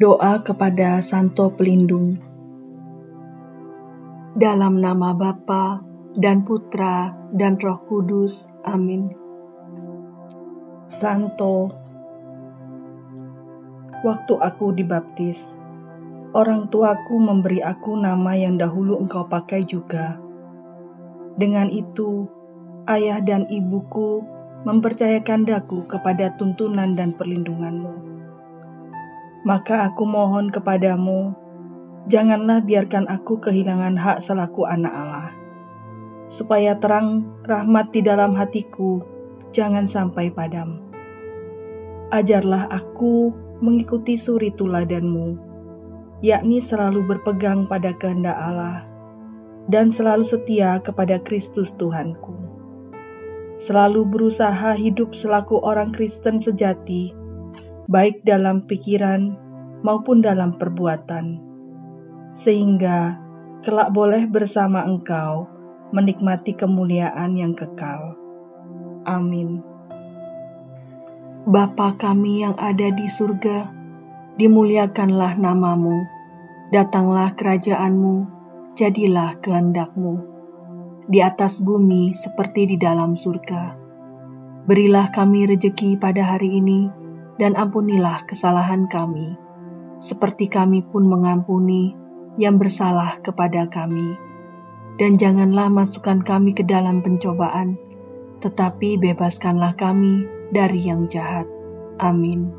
Doa kepada Santo Pelindung Dalam nama Bapa dan Putra dan Roh Kudus. Amin. Santo Waktu aku dibaptis, orang tuaku memberi aku nama yang dahulu engkau pakai juga. Dengan itu, ayah dan ibuku mempercayakan daku kepada tuntunan dan perlindunganmu maka aku mohon kepadamu, janganlah biarkan aku kehilangan hak selaku anak Allah. Supaya terang rahmat di dalam hatiku, jangan sampai padam. Ajarlah aku mengikuti suri tuladanmu, yakni selalu berpegang pada kehendak Allah, dan selalu setia kepada Kristus Tuhanku. Selalu berusaha hidup selaku orang Kristen sejati, baik dalam pikiran maupun dalam perbuatan, sehingga kelak boleh bersama Engkau menikmati kemuliaan yang kekal. Amin. Bapa kami yang ada di surga, dimuliakanlah namamu, datanglah kerajaanmu, jadilah kehendakmu, di atas bumi seperti di dalam surga. Berilah kami rejeki pada hari ini, dan ampunilah kesalahan kami, seperti kami pun mengampuni yang bersalah kepada kami. Dan janganlah masukkan kami ke dalam pencobaan, tetapi bebaskanlah kami dari yang jahat. Amin.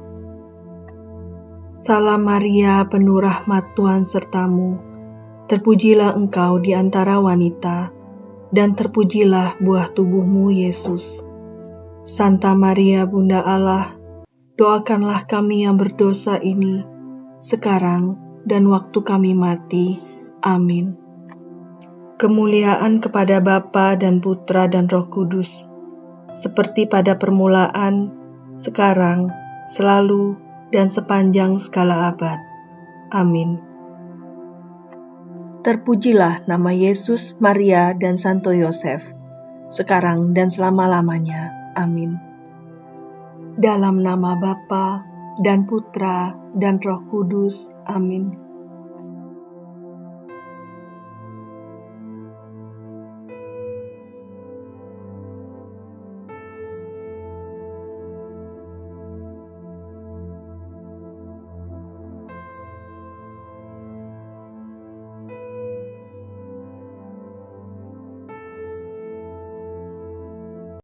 Salam Maria, penuh rahmat Tuhan sertamu. Terpujilah engkau di antara wanita, dan terpujilah buah tubuhmu, Yesus. Santa Maria, Bunda Allah, doakanlah kami yang berdosa ini, sekarang dan waktu kami mati. Amin. Kemuliaan kepada Bapa dan Putra dan Roh Kudus, seperti pada permulaan, sekarang, selalu, dan sepanjang segala abad. Amin. Terpujilah nama Yesus, Maria, dan Santo Yosef, sekarang dan selama-lamanya. Amin. Dalam nama Bapa dan Putra dan Roh Kudus. Amin.